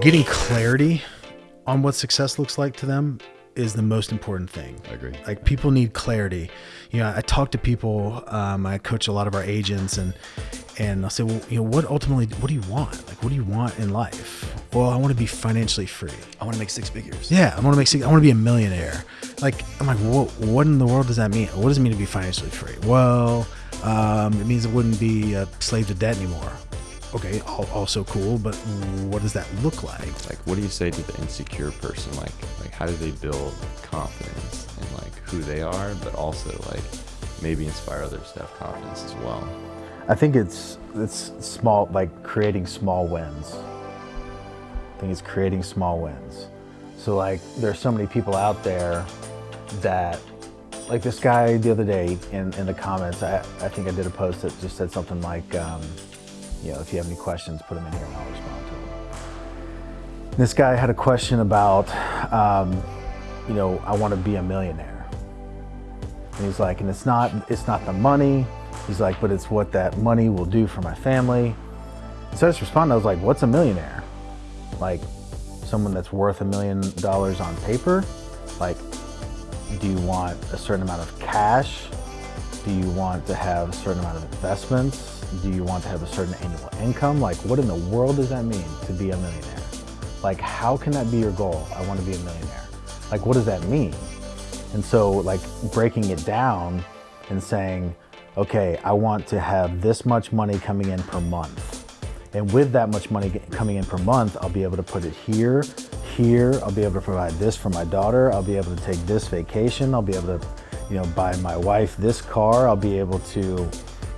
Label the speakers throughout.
Speaker 1: getting clarity on what success looks like to them is the most important thing.
Speaker 2: I agree.
Speaker 1: Like people need clarity. You know, I talk to people. Um, I coach a lot of our agents, and and I'll say, well, you know, what ultimately, what do you want? Like, what do you want in life? Well, I want to be financially free.
Speaker 2: I want to make six figures.
Speaker 1: Yeah, I want to make. six. I want to be a millionaire. Like, I'm like, what? What in the world does that mean? What does it mean to be financially free? Well, um, it means it wouldn't be a slave to debt anymore. Okay, also cool, but what does that look like?
Speaker 2: Like, what do you say to the insecure person? Like, like how do they build confidence in like who they are, but also like maybe inspire others to have confidence as well?
Speaker 3: I think it's it's small, like creating small wins. I think it's creating small wins. So like, there's so many people out there that, like this guy the other day in, in the comments, I, I think I did a post that just said something like, um, you know, if you have any questions, put them in here and I'll respond to them. This guy had a question about, um, you know, I want to be a millionaire. And he's like, and it's not, it's not the money. He's like, but it's what that money will do for my family. So I just responded, I was like, what's a millionaire? Like someone that's worth a million dollars on paper? Like, do you want a certain amount of cash? Do you want to have a certain amount of investments? Do you want to have a certain annual income? Like what in the world does that mean to be a millionaire? Like how can that be your goal? I want to be a millionaire. Like what does that mean? And so like breaking it down and saying, okay, I want to have this much money coming in per month. And with that much money coming in per month, I'll be able to put it here, here. I'll be able to provide this for my daughter. I'll be able to take this vacation. I'll be able to, you know, buy my wife this car. I'll be able to,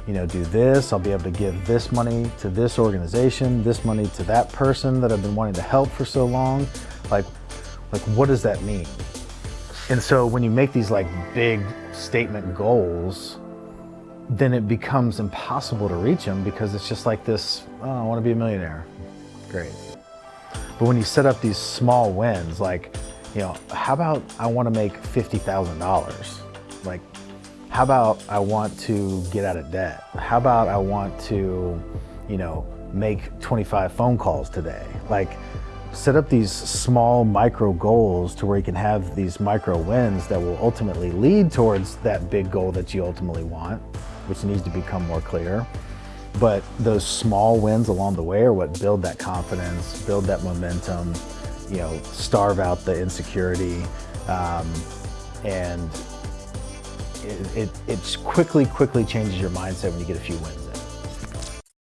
Speaker 3: you know, do this. I'll be able to give this money to this organization, this money to that person that I've been wanting to help for so long. Like, like what does that mean? And so when you make these like big statement goals, then it becomes impossible to reach them because it's just like this, oh, I want to be a millionaire. Great. But when you set up these small wins, like, you know, how about I want to make $50,000? Like, how about I want to get out of debt? How about I want to, you know, make 25 phone calls today? Like, set up these small micro goals to where you can have these micro wins that will ultimately lead towards that big goal that you ultimately want, which needs to become more clear. But those small wins along the way are what build that confidence, build that momentum, you know, starve out the insecurity, um, and it, it, it quickly, quickly changes your mindset when you get a few wins